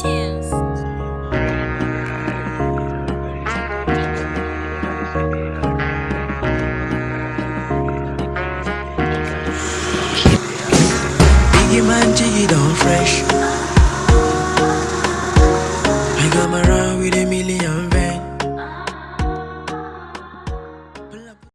iTunes. Biggie man, jiggy down fresh. I got my